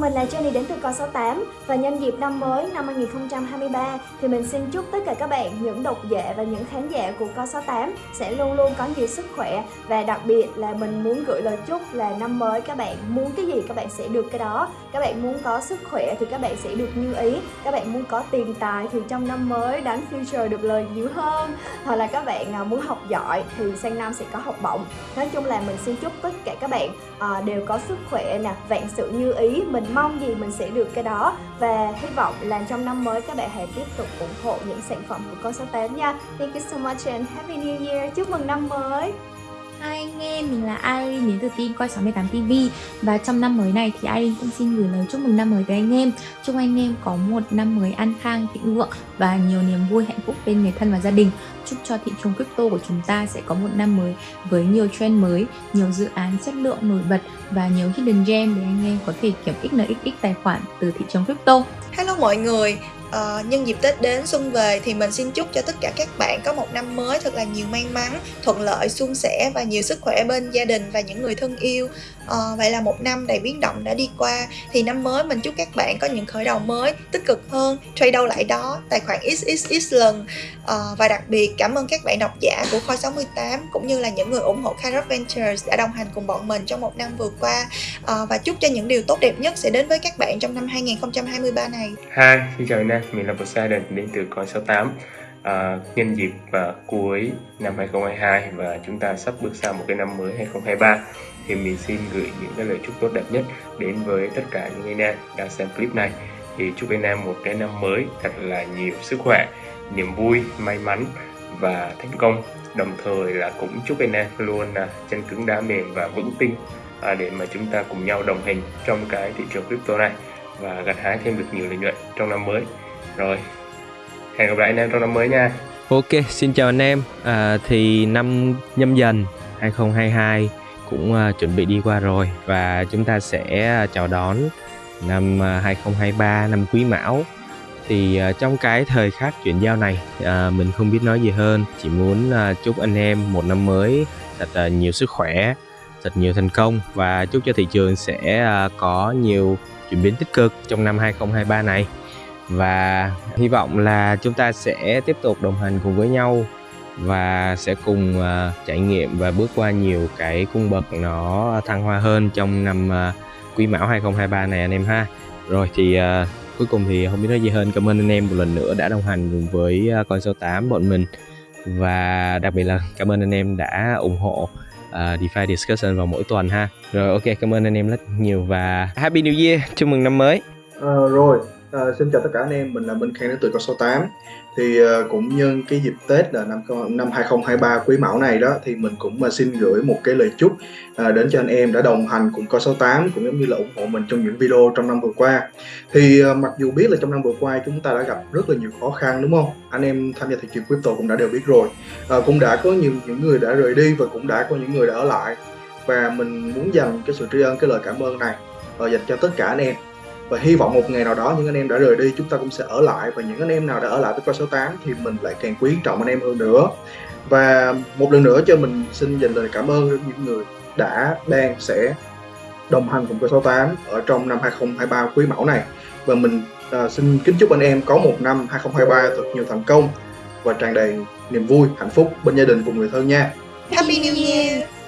mình là Jenny đến từ Con 68 và nhân dịp năm mới năm 2023 thì mình xin chúc tất cả các bạn, những độc giả và những khán giả của Con 68 sẽ luôn luôn có nhiều sức khỏe. Và đặc biệt là mình muốn gửi lời chúc là năm mới các bạn muốn cái gì các bạn sẽ được cái đó. Các bạn muốn có sức khỏe thì các bạn sẽ được như ý. Các bạn muốn có tiền tài thì trong năm mới đánh future được lời nhiều hơn. Hoặc là các bạn à, muốn học giỏi thì sang năm sẽ có học bổng. Nói chung là mình xin chúc tất cả các bạn à, đều có sức khỏe nè vạn sự như ý. Mình mong gì mình sẽ được cái đó. Và hy vọng là trong năm mới các bạn hãy tiếp tục ủng hộ những sản phẩm của con số 8 nha. Thank you so much and happy new year. Chúc mừng năm mới mình là Irene đến từ team Coi 68 TV Và trong năm mới này thì Irene cũng xin gửi lời chúc mừng năm mới tới anh em. Chúc anh em có một năm mới an khang, thịnh vượng và nhiều niềm vui hạnh phúc bên người thân và gia đình. Chúc cho thị trường crypto của chúng ta sẽ có một năm mới với nhiều trend mới, nhiều dự án chất lượng nổi bật và nhiều hidden gem để anh em có thể kiếm XNXX tài khoản từ thị trường crypto. Hello mọi người, uh, nhân dịp Tết đến xuân về thì mình xin chúc cho tất cả các bạn có một năm mới thật là nhiều may mắn, thuận lợi, suôn sẻ và nhiều sức khỏe bên gia đình và những người thân yêu. Uh, vậy là một năm đầy biến động đã đi qua thì năm mới mình chúc các bạn có những khởi đầu mới tích cực hơn, trade đâu lại đó, tài khoản XXX lần uh, và đặc biệt cảm ơn các bạn độc giả của Khoi 68 cũng như là những người ủng hộ Kairos Ventures đã đồng hành cùng bọn mình trong một năm vừa qua uh, và chúc cho những điều tốt đẹp nhất sẽ đến với các bạn trong năm 2023 này. Hi, xin chào anh mình là Poseidon đến từ Coin68 à, Nhân dịp và cuối năm 2022 và chúng ta sắp bước sang một cái năm mới 2023 thì mình xin gửi những cái lời chúc tốt đẹp nhất đến với tất cả những anh em đang xem clip này. Thì chúc anh em một cái năm mới thật là nhiều sức khỏe niềm vui may mắn và thành công. Đồng thời là cũng chúc anh em luôn là chân cứng đá mềm và vững tin à, để mà chúng ta cùng nhau đồng hành trong cái thị trường crypto này và gặt hái thêm được nhiều lợi nhuận trong năm mới rồi. Hẹn gặp lại anh em trong năm mới nha. Ok, xin chào anh em. À, Thì năm nhâm dần 2022 cũng uh, chuẩn bị đi qua rồi Và chúng ta sẽ à, chào đón năm à, uh, 2023, năm quý mão. Thì uh, trong cái thời khắc chuyển giao này uh, Mình không biết nói gì hơn. Chỉ muốn uh, chúc anh em một năm mới thật uh, nhiều sức khỏe Thật nhiều thành công Và chúc cho thị trường sẽ uh, có nhiều chuyển biến tích cực trong năm 2023 này và hy vọng là chúng ta sẽ tiếp tục đồng hành cùng với nhau và sẽ cùng uh, trải nghiệm và bước qua nhiều cái cung bậc nó thăng hoa hơn trong năm uh, quý mão 2023 này anh em ha. Rồi thì uh, cuối cùng thì không biết nói gì hơn. Cảm ơn anh em một lần nữa đã đồng hành cùng với uh, con số 8 bọn mình. Và đặc biệt là cảm ơn anh em đã ủng hộ uh, DeFi Discussion vào mỗi tuần ha. Rồi ok cảm ơn anh em rất nhiều và Happy New Year chúc mừng năm mới. Uh, rồi. À, xin chào tất cả anh em, mình là Minh Khang đến từ con số 8 Thì à, cũng nhân cái dịp Tết là năm năm 2023 quý mão này đó Thì mình cũng mà xin gửi một cái lời chúc à, đến cho anh em đã đồng hành cùng con số 8 Cũng giống như là ủng hộ mình trong những video trong năm vừa qua. Thì à, mặc dù biết là trong năm vừa qua chúng ta đã gặp rất là nhiều khó khăn đúng không? Anh em tham gia thị trường crypto cũng đã đều biết rồi. À, Cũng đã có nhiều những người đã rời đi và cũng đã có những người đã ở lại. Và mình muốn dành cái sự tri ân, cái lời cảm ơn này à, dành cho tất cả anh em và hy vọng một ngày nào đó những anh em đã rời đi chúng ta cũng sẽ ở lại. Và những anh em nào đã ở lại với coi số 8 thì mình lại càng quý trọng anh em hơn nữa. Và một lần nữa cho mình xin dành lời cảm ơn đến những người đã đang sẽ đồng hành cùng coi số 8 ở trong năm 2023 quý mão này. Và mình uh, xin kính chúc anh em có một năm 2023 thật nhiều thành công và tràn đầy niềm vui hạnh phúc bên gia đình cùng người thân nha. Happy New Year!